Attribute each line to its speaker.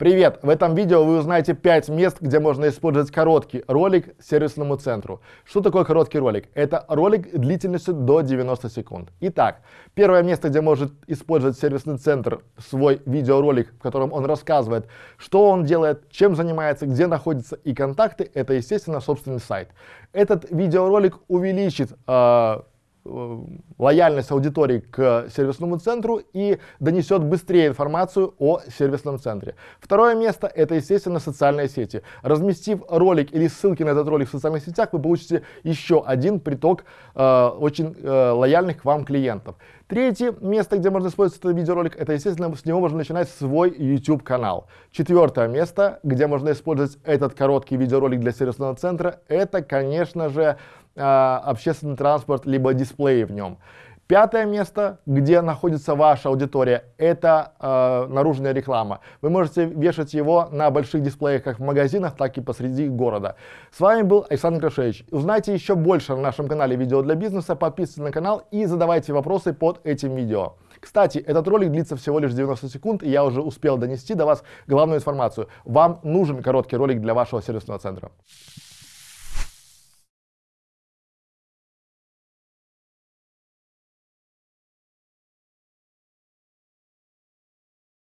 Speaker 1: Привет! В этом видео вы узнаете 5 мест, где можно использовать короткий ролик сервисному центру. Что такое короткий ролик? Это ролик длительностью до 90 секунд. Итак, первое место, где может использовать сервисный центр свой видеоролик, в котором он рассказывает, что он делает, чем занимается, где находится и контакты, это, естественно, собственный сайт. Этот видеоролик увеличит э, лояльность аудитории к сервисному центру и донесет быстрее информацию о сервисном центре. Второе место – это, естественно, социальные сети. Разместив ролик или ссылки на этот ролик в социальных сетях, вы получите еще один приток э, очень э, лояльных к вам клиентов. Третье место, где можно использовать этот видеоролик, это, естественно, с него можно начинать свой YouTube-канал. Четвертое место, где можно использовать этот короткий видеоролик для сервисного центра, это, конечно же, общественный транспорт, либо дисплеи в нем. Пятое место, где находится ваша аудитория, это э, наружная реклама. Вы можете вешать его на больших дисплеях как в магазинах, так и посреди города. С вами был Александр Крашевич. Узнайте еще больше на нашем канале видео для бизнеса, подписывайтесь на канал и задавайте вопросы под этим видео. Кстати, этот ролик длится всего лишь 90 секунд, и я уже успел донести до вас главную информацию. Вам нужен короткий ролик для вашего сервисного центра.